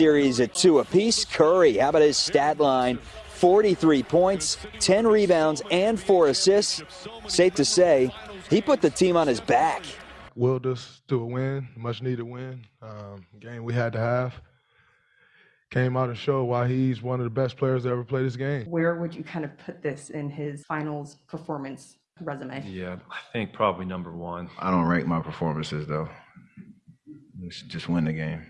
series at two apiece. Curry, how about his stat line? 43 points, 10 rebounds, and four assists. Safe to say, he put the team on his back. Willed us to a win, much needed win. Um, game we had to have. Came out and showed why he's one of the best players to ever play this game. Where would you kind of put this in his finals performance resume? Yeah, I think probably number one. I don't rank my performances though. Just win the game.